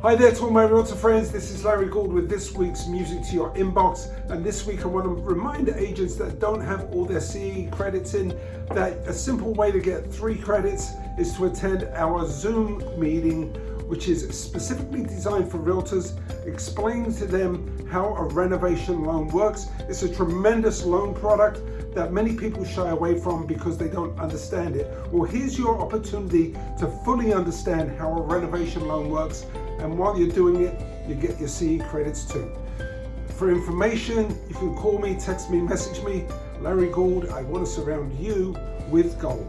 Hi there to all my realtor friends, this is Larry Gould with this week's Music to Your Inbox. And this week I want to remind agents that don't have all their CE credits in that a simple way to get three credits is to attend our Zoom meeting which is specifically designed for realtors, explaining to them how a renovation loan works. It's a tremendous loan product that many people shy away from because they don't understand it. Well, here's your opportunity to fully understand how a renovation loan works. And while you're doing it, you get your CE credits too. For information, you can call me, text me, message me. Larry Gould, I want to surround you with gold.